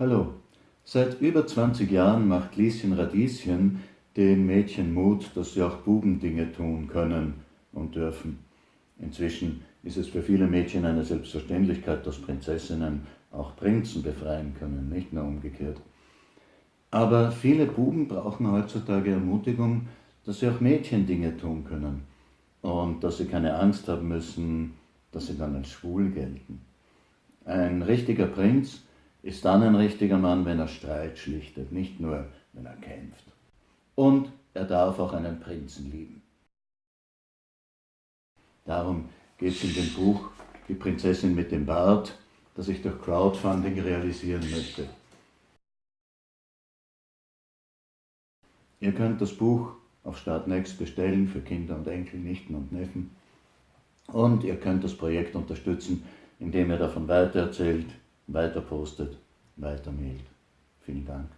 Hallo, seit über 20 Jahren macht Lieschen Radieschen den Mädchen Mut, dass sie auch Buben Dinge tun können und dürfen. Inzwischen ist es für viele Mädchen eine Selbstverständlichkeit, dass Prinzessinnen auch Prinzen befreien können, nicht nur umgekehrt. Aber viele Buben brauchen heutzutage Ermutigung, dass sie auch Mädchen Dinge tun können und dass sie keine Angst haben müssen, dass sie dann als schwul gelten. Ein richtiger Prinz ist dann ein richtiger Mann, wenn er Streit schlichtet, nicht nur, wenn er kämpft. Und er darf auch einen Prinzen lieben. Darum geht es in dem Buch Die Prinzessin mit dem Bart, das ich durch Crowdfunding realisieren möchte. Ihr könnt das Buch auf Startnext bestellen für Kinder und Enkel, Nichten und Neffen. Und ihr könnt das Projekt unterstützen, indem ihr davon weitererzählt, weiter postet, weiter mailt. Vielen Dank.